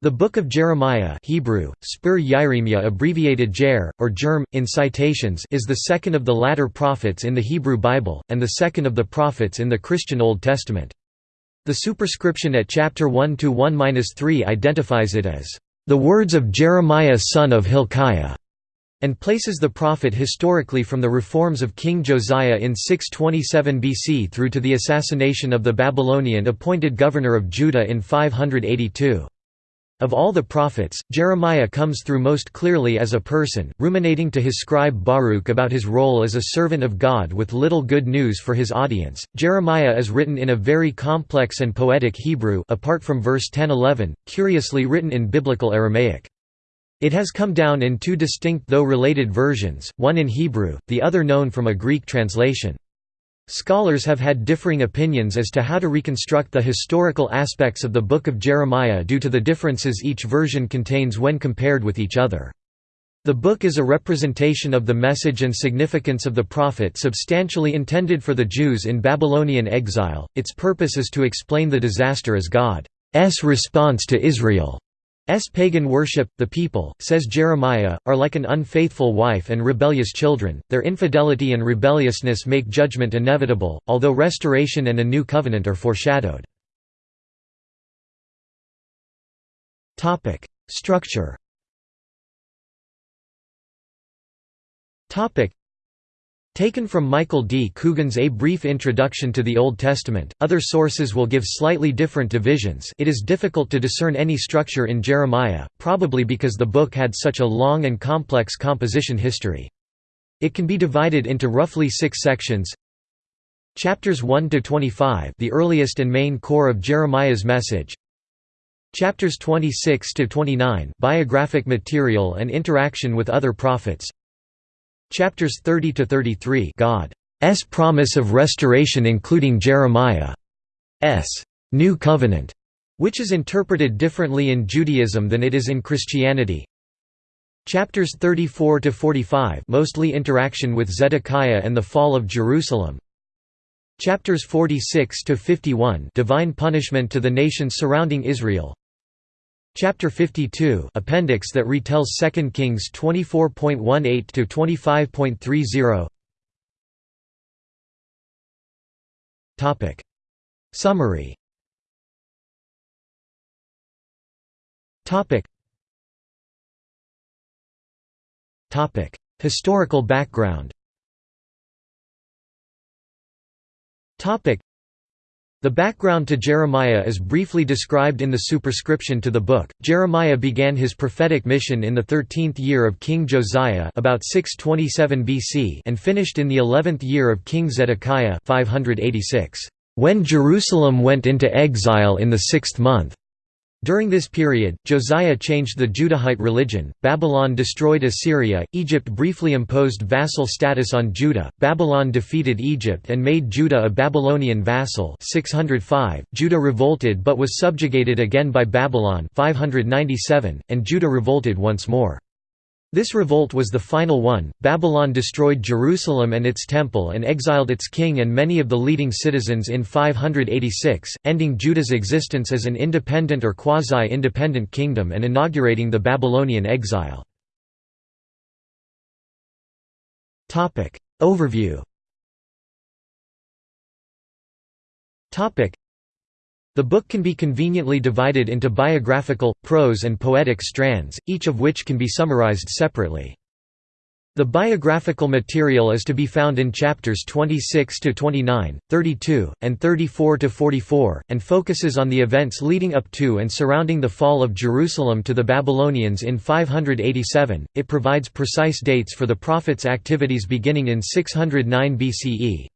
The Book of Jeremiah Hebrew, Spur Yiremia abbreviated Jer, or Germ, in citations is the second of the latter prophets in the Hebrew Bible, and the second of the prophets in the Christian Old Testament. The superscription at chapter 1–1–3 identifies it as, "...the words of Jeremiah son of Hilkiah", and places the prophet historically from the reforms of King Josiah in 627 BC through to the assassination of the Babylonian appointed governor of Judah in 582. Of all the prophets, Jeremiah comes through most clearly as a person, ruminating to his scribe Baruch about his role as a servant of God with little good news for his audience. Jeremiah is written in a very complex and poetic Hebrew apart from verse 10-11, curiously written in Biblical Aramaic. It has come down in two distinct though related versions, one in Hebrew, the other known from a Greek translation. Scholars have had differing opinions as to how to reconstruct the historical aspects of the Book of Jeremiah due to the differences each version contains when compared with each other. The book is a representation of the message and significance of the prophet substantially intended for the Jews in Babylonian exile. Its purpose is to explain the disaster as God's response to Israel. S. pagan worship, the people, says Jeremiah, are like an unfaithful wife and rebellious children, their infidelity and rebelliousness make judgment inevitable, although restoration and a new covenant are foreshadowed. Structure Taken from Michael D. Coogan's A Brief Introduction to the Old Testament, other sources will give slightly different divisions it is difficult to discern any structure in Jeremiah, probably because the book had such a long and complex composition history. It can be divided into roughly six sections. Chapters 1 to 25, the earliest and main core of Jeremiah's message. Chapters 26 to 29, biographic material and interaction with other prophets. Chapters 30 to 33 God's promise of restoration including Jeremiah's new covenant, which is interpreted differently in Judaism than it is in Christianity. Chapters 34 to 45 mostly interaction with Zedekiah and the fall of Jerusalem. Chapters 46 to 51 divine punishment to the nations surrounding Israel. Chapter 52 appendix that retells 2 Kings 24.18 to 25.30 Topic. Summary. Topic. Topic. Historical background. Topic the background to Jeremiah is briefly described in the superscription to the book. Jeremiah began his prophetic mission in the 13th year of King Josiah about 627 BC and finished in the 11th year of King Zedekiah 586. When Jerusalem went into exile in the sixth month, during this period, Josiah changed the Judahite religion, Babylon destroyed Assyria, Egypt briefly imposed vassal status on Judah, Babylon defeated Egypt and made Judah a Babylonian vassal. 605, Judah revolted but was subjugated again by Babylon. 597, and Judah revolted once more. This revolt was the final one. Babylon destroyed Jerusalem and its temple and exiled its king and many of the leading citizens in 586, ending Judah's existence as an independent or quasi-independent kingdom and inaugurating the Babylonian exile. Overview. The book can be conveniently divided into biographical, prose and poetic strands, each of which can be summarized separately. The biographical material is to be found in chapters 26 to 29, 32, and 34 to 44, and focuses on the events leading up to and surrounding the fall of Jerusalem to the Babylonians in 587. It provides precise dates for the prophet's activities beginning in 609 BCE.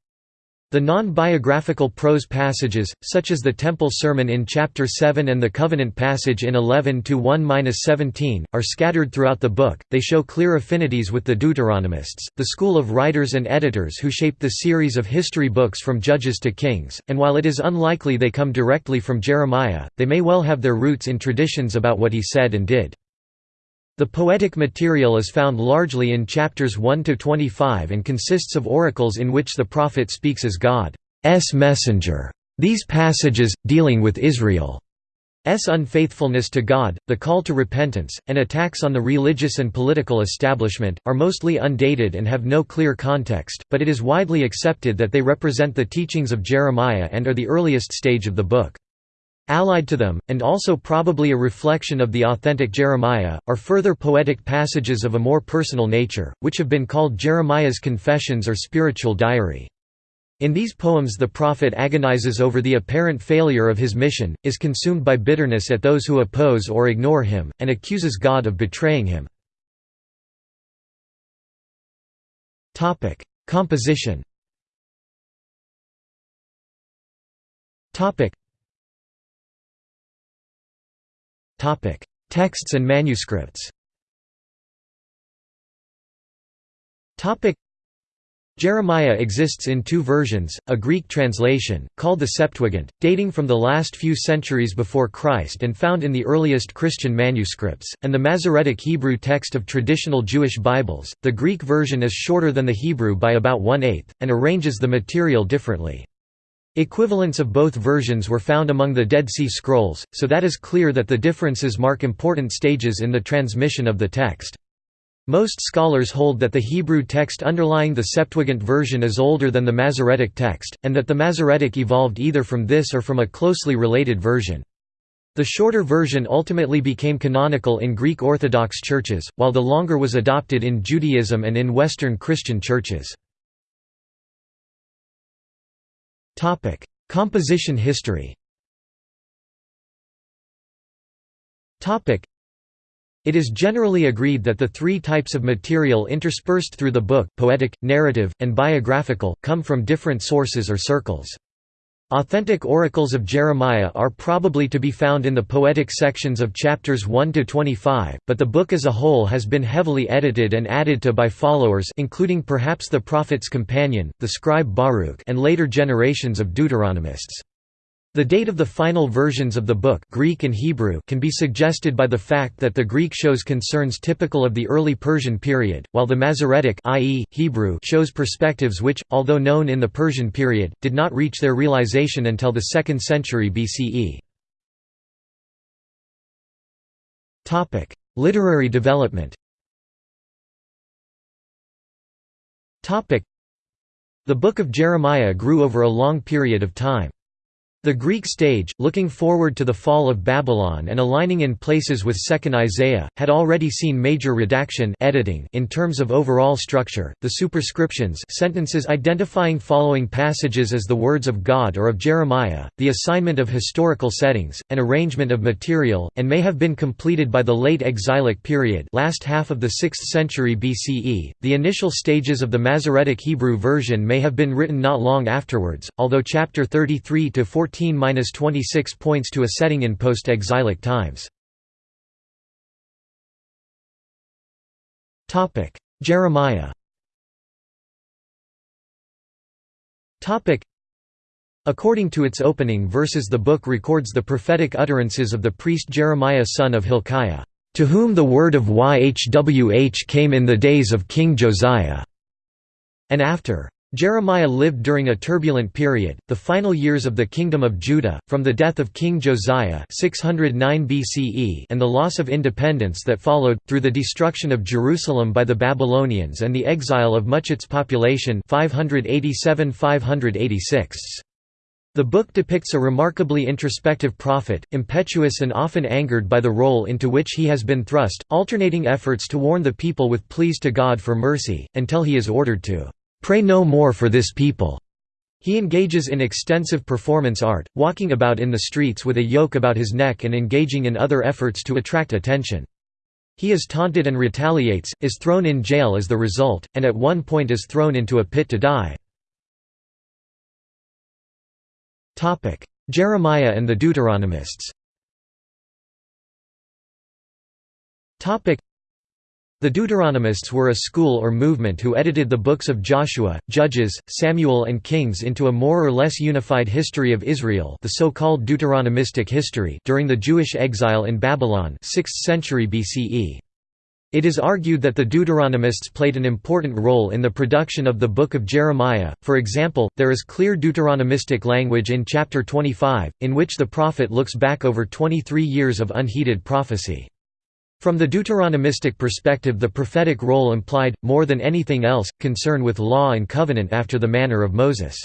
The non-biographical prose passages, such as the Temple Sermon in chapter 7 and the Covenant passage in 11 to 1-17, are scattered throughout the book. They show clear affinities with the Deuteronomists, the school of writers and editors who shaped the series of history books from Judges to Kings, and while it is unlikely they come directly from Jeremiah, they may well have their roots in traditions about what he said and did. The poetic material is found largely in chapters 1 to 25 and consists of oracles in which the prophet speaks as God's messenger. These passages, dealing with Israel's unfaithfulness to God, the call to repentance, and attacks on the religious and political establishment, are mostly undated and have no clear context, but it is widely accepted that they represent the teachings of Jeremiah and are the earliest stage of the book. Allied to them, and also probably a reflection of the authentic Jeremiah, are further poetic passages of a more personal nature, which have been called Jeremiah's Confessions or Spiritual Diary. In these poems the prophet agonizes over the apparent failure of his mission, is consumed by bitterness at those who oppose or ignore him, and accuses God of betraying him. Composition Texts and manuscripts Jeremiah exists in two versions, a Greek translation, called the Septuagint, dating from the last few centuries before Christ and found in the earliest Christian manuscripts, and the Masoretic Hebrew text of traditional Jewish Bibles. The Greek version is shorter than the Hebrew by about one-eighth, and arranges the material differently. Equivalents of both versions were found among the Dead Sea Scrolls, so that is clear that the differences mark important stages in the transmission of the text. Most scholars hold that the Hebrew text underlying the Septuagint version is older than the Masoretic text, and that the Masoretic evolved either from this or from a closely related version. The shorter version ultimately became canonical in Greek Orthodox churches, while the longer was adopted in Judaism and in Western Christian churches. Composition history. It is generally agreed that the three types of material interspersed through the book poetic, narrative, and biographical, come from different sources or circles. Authentic oracles of Jeremiah are probably to be found in the poetic sections of chapters 1 to 25, but the book as a whole has been heavily edited and added to by followers including perhaps the prophet's companion, the scribe Baruch and later generations of Deuteronomists. The date of the final versions of the book Greek and Hebrew can be suggested by the fact that the Greek shows concerns typical of the early Persian period, while the Masoretic i.e., Hebrew shows perspectives which, although known in the Persian period, did not reach their realization until the 2nd century BCE. Literary development The Book of Jeremiah grew over a long period of time. The Greek stage, looking forward to the fall of Babylon and aligning in places with 2nd Isaiah, had already seen major redaction editing in terms of overall structure, the superscriptions sentences identifying following passages as the words of God or of Jeremiah, the assignment of historical settings, and arrangement of material, and may have been completed by the late exilic period last half of the 6th century BCE. The initial stages of the Masoretic Hebrew version may have been written not long afterwards, although chapter 33 to 14 14–26 points to a setting in post-exilic times. Jeremiah According to its opening verses the book records the prophetic utterances of the priest Jeremiah son of Hilkiah, "...to whom the word of Yhwh came in the days of King Josiah," and after, Jeremiah lived during a turbulent period, the final years of the Kingdom of Judah, from the death of King Josiah 609 BCE and the loss of independence that followed, through the destruction of Jerusalem by the Babylonians and the exile of much its population 587–586. The book depicts a remarkably introspective prophet, impetuous and often angered by the role into which he has been thrust, alternating efforts to warn the people with pleas to God for mercy, until he is ordered to Pray no more for this people. He engages in extensive performance art, walking about in the streets with a yoke about his neck and engaging in other efforts to attract attention. He is taunted and retaliates, is thrown in jail as the result, and at one point is thrown into a pit to die. Jeremiah and the Deuteronomists the Deuteronomists were a school or movement who edited the books of Joshua, Judges, Samuel and Kings into a more or less unified history of Israel the so-called Deuteronomistic history during the Jewish exile in Babylon 6th century BCE. It is argued that the Deuteronomists played an important role in the production of the Book of Jeremiah, for example, there is clear Deuteronomistic language in chapter 25, in which the prophet looks back over 23 years of unheeded prophecy. From the Deuteronomistic perspective the prophetic role implied, more than anything else, concern with law and covenant after the manner of Moses.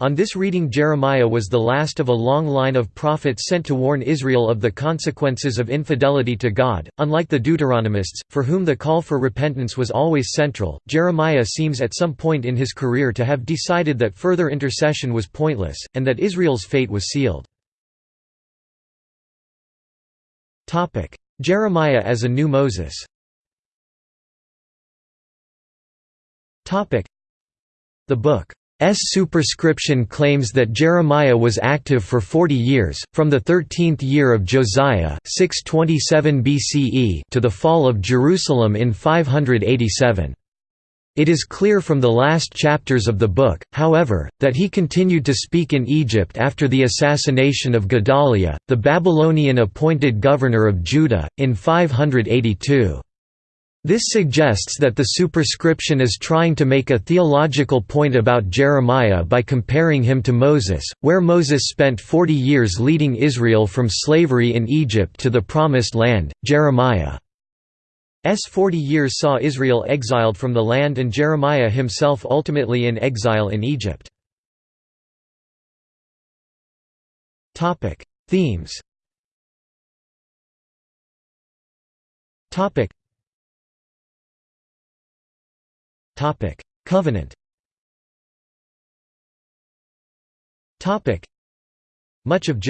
On this reading Jeremiah was the last of a long line of prophets sent to warn Israel of the consequences of infidelity to God. Unlike the Deuteronomists, for whom the call for repentance was always central, Jeremiah seems at some point in his career to have decided that further intercession was pointless, and that Israel's fate was sealed. Jeremiah as a new Moses The book S superscription claims that Jeremiah was active for 40 years, from the 13th year of Josiah 627 BCE to the fall of Jerusalem in 587. It is clear from the last chapters of the book, however, that he continued to speak in Egypt after the assassination of Gedaliah, the Babylonian appointed governor of Judah, in 582. This suggests that the superscription is trying to make a theological point about Jeremiah by comparing him to Moses, where Moses spent 40 years leading Israel from slavery in Egypt to the Promised Land. Jeremiah's 40 years saw Israel exiled from the land and Jeremiah himself ultimately in exile in Egypt. Themes. Covenant. Much of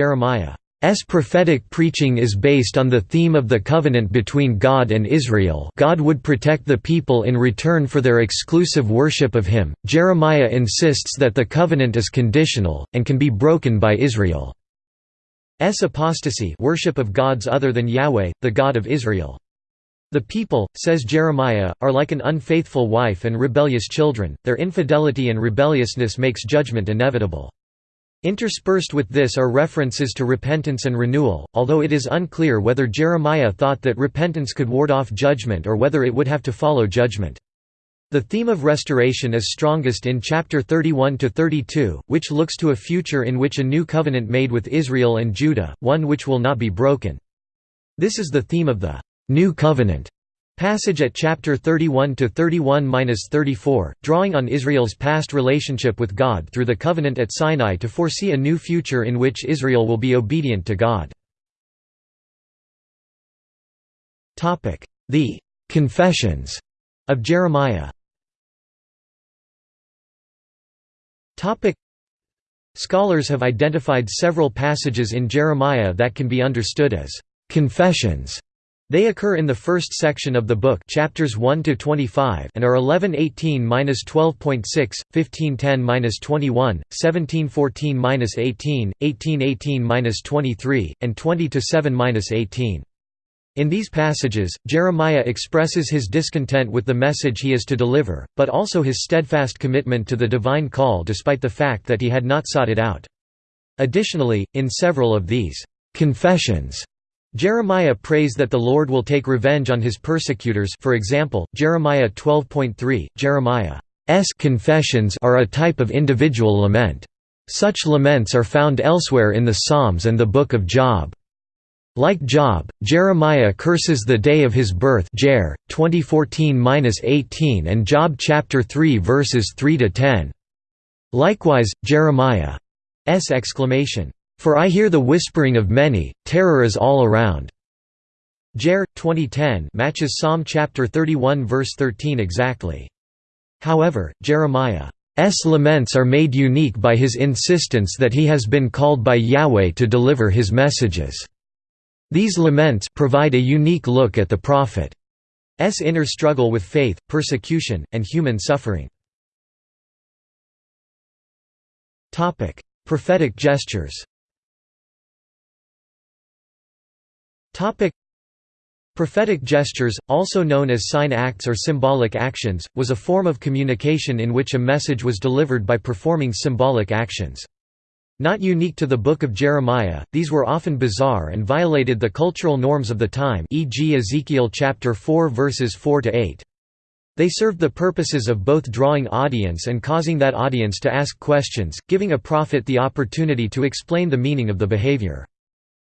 Jeremiah's prophetic preaching is based on the theme of the covenant between God and Israel God would protect the people in return for their exclusive worship of him. Jeremiah insists that the covenant is conditional, and can be broken by Israel. Israel's apostasy worship of gods other than Yahweh, the God of Israel. The people, says Jeremiah, are like an unfaithful wife and rebellious children, their infidelity and rebelliousness makes judgment inevitable. Interspersed with this are references to repentance and renewal, although it is unclear whether Jeremiah thought that repentance could ward off judgment or whether it would have to follow judgment. The theme of restoration is strongest in chapter 31 to 32, which looks to a future in which a new covenant made with Israel and Judah, one which will not be broken. This is the theme of the New Covenant passage at chapter 31 to 31-34, drawing on Israel's past relationship with God through the covenant at Sinai to foresee a new future in which Israel will be obedient to God. Topic: The Confessions of Jeremiah. Topic: Scholars have identified several passages in Jeremiah that can be understood as confessions they occur in the first section of the book chapters 1 to 25 and are 1118-12.6, 1510-21, 1714-18, 1818-23, and 20 to 7-18. In these passages, Jeremiah expresses his discontent with the message he is to deliver, but also his steadfast commitment to the divine call despite the fact that he had not sought it out. Additionally, in several of these confessions, Jeremiah prays that the Lord will take revenge on his persecutors for example, Jeremiah 12.3, Jeremiah's confessions are a type of individual lament. Such laments are found elsewhere in the Psalms and the Book of Job. Like Job, Jeremiah curses the day of his birth Jer. 2014-18 and Job chapter 3 verses 3–10. Likewise, Jeremiah's exclamation, for I hear the whispering of many, terror is all around. Jer. 2010 matches Psalm chapter 31 verse 13 exactly. However, Jeremiah's laments are made unique by his insistence that he has been called by Yahweh to deliver his messages. These laments provide a unique look at the prophet's inner struggle with faith, persecution, and human suffering. Prophetic gestures Topic Prophetic gestures, also known as sign acts or symbolic actions, was a form of communication in which a message was delivered by performing symbolic actions. Not unique to the Book of Jeremiah, these were often bizarre and violated the cultural norms of the time e.g. Ezekiel chapter 4 verses 4 to 8. They served the purposes of both drawing audience and causing that audience to ask questions, giving a prophet the opportunity to explain the meaning of the behavior.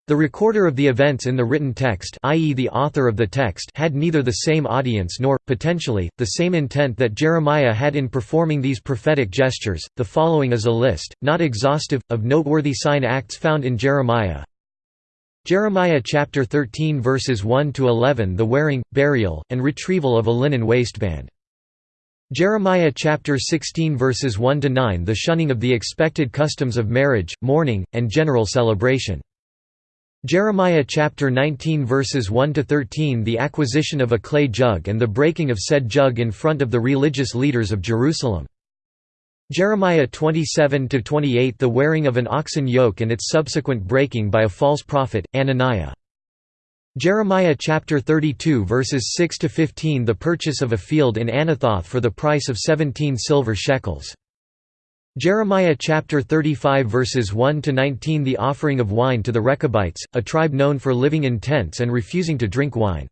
The recorder of the events in the written text i.e. the author of the text had neither the same audience nor, potentially, the same intent that Jeremiah had in performing these prophetic gestures. The following is a list, not exhaustive, of noteworthy sign acts found in Jeremiah. Jeremiah chapter 13 verses 1 to 11 the wearing, burial, and retrieval of a linen waistband. Jeremiah chapter 16 verses 1 to 9 the shunning of the expected customs of marriage, mourning, and general celebration. Jeremiah chapter 19 verses 1 to 13 the acquisition of a clay jug and the breaking of said jug in front of the religious leaders of Jerusalem. Jeremiah 27 to 28 the wearing of an oxen yoke and its subsequent breaking by a false prophet Hananiah. Jeremiah chapter 32 verses 6 to 15 the purchase of a field in Anathoth for the price of 17 silver shekels. Jeremiah chapter 35 verses 1 to 19 The offering of wine to the Rechabites, a tribe known for living in tents and refusing to drink wine.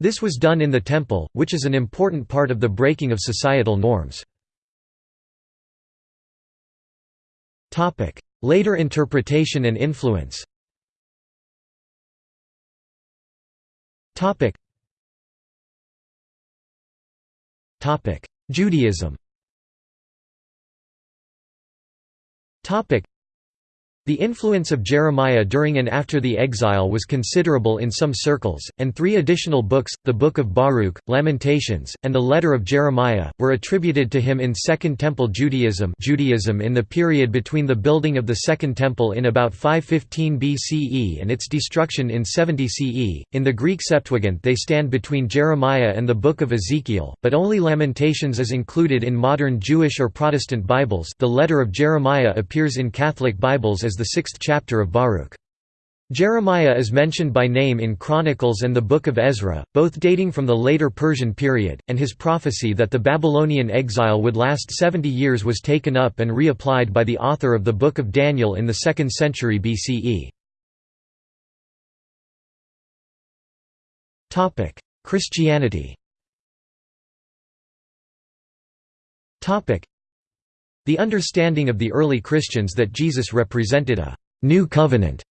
This was done in the temple, which is an important part of the breaking of societal norms. Topic: Later interpretation and influence. Topic. Judaism. Topic the influence of Jeremiah during and after the exile was considerable in some circles, and three additional books, the Book of Baruch, Lamentations, and the Letter of Jeremiah, were attributed to him in Second Temple Judaism Judaism in the period between the building of the Second Temple in about 515 BCE and its destruction in 70 CE. In the Greek Septuagint they stand between Jeremiah and the Book of Ezekiel, but only Lamentations is included in modern Jewish or Protestant Bibles the Letter of Jeremiah appears in Catholic Bibles as the sixth chapter of Baruch. Jeremiah is mentioned by name in Chronicles and the Book of Ezra, both dating from the later Persian period, and his prophecy that the Babylonian exile would last 70 years was taken up and reapplied by the author of the Book of Daniel in the 2nd century BCE. Christianity the understanding of the early Christians that Jesus represented a new covenant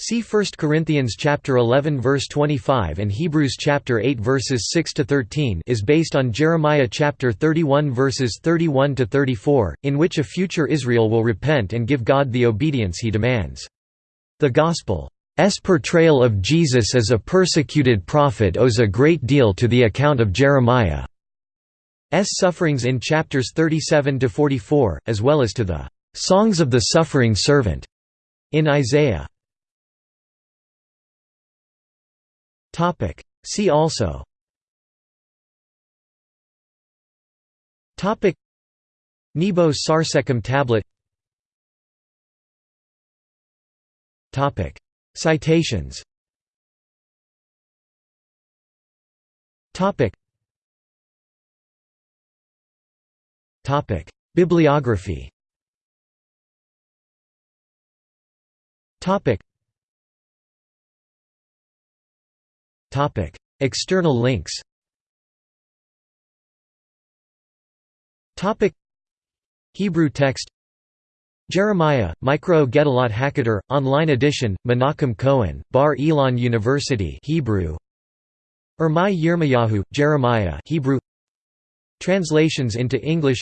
See 1 Corinthians chapter 11 verse 25 and Hebrews chapter 8 verses 6 to 13 is based on Jeremiah chapter 31 verses 31 to 34 in which a future Israel will repent and give God the obedience he demands. The gospel's portrayal of Jesus as a persecuted prophet owes a great deal to the account of Jeremiah. S sufferings in chapters 37 to 44, as well as to the songs of the suffering servant in Isaiah. See also. Nebo Sarsekim tablet. Topic. Citations. Topic. Bibliography External links. Topic: Hebrew text. Jeremiah, Mikraot Gedolot Hakadosh, online edition, Menachem Cohen, Bar Ilan University Hebrew. Ermai Yirmiyahu, Jeremiah Hebrew. Translations into English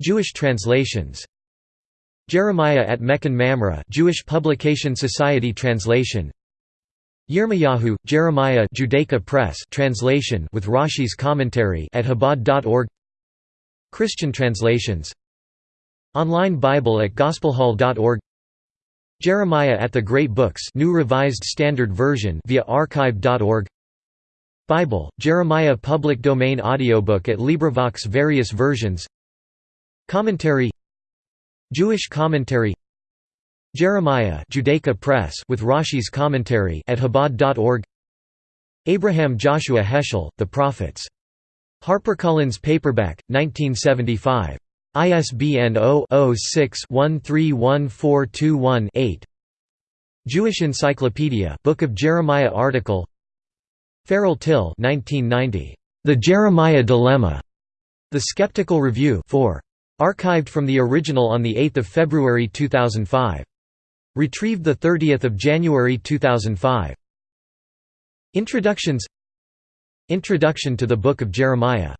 Jewish translations. Jeremiah at Mechon Mamre Jewish Publication Society translation. Yirmiyahu, Jeremiah Judaica Press translation with Rashi's commentary at Chabad.org Christian translations. Online Bible at gospelhall.org Jeremiah at the Great Books New Revised Standard Version via archive.org Bible, Jeremiah Public Domain Audiobook at LibriVox Various versions Commentary Jewish commentary Jeremiah Judaica Press with Rashi's commentary at Chabad.org Abraham Joshua Heschel, The Prophets. HarperCollins paperback, 1975. ISBN 0-06-131421-8 Jewish Encyclopedia Book of Jeremiah article Farrell Till 1990. The Jeremiah Dilemma. The Skeptical Review 4. Archived from the original on 8 February 2005. Retrieved 30 January 2005. Introductions Introduction to the Book of Jeremiah